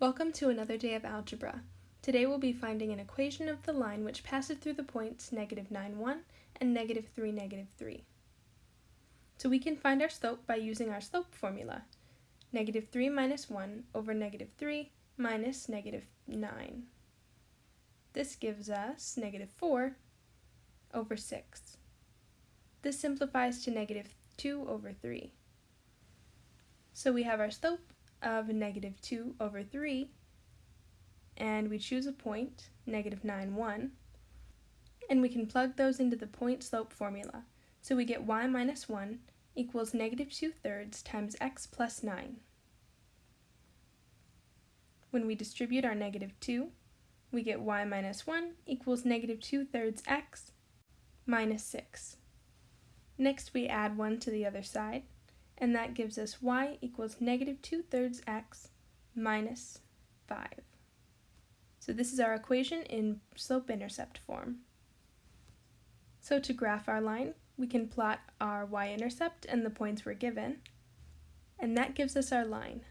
Welcome to another day of algebra. Today we'll be finding an equation of the line which passes through the points negative 9, 1 and negative 3, negative 3. So we can find our slope by using our slope formula. Negative 3 minus 1 over negative 3 minus negative 9. This gives us negative 4 over 6. This simplifies to negative 2 over 3. So we have our slope of negative 2 over 3, and we choose a point, negative 9, 1, and we can plug those into the point slope formula. So we get y minus 1 equals negative 2 thirds times x plus 9. When we distribute our negative 2, we get y minus 1 equals negative 2 thirds x minus 6. Next we add 1 to the other side, and that gives us y equals negative 2 thirds x minus 5. So this is our equation in slope-intercept form. So to graph our line, we can plot our y-intercept and the points we're given, and that gives us our line.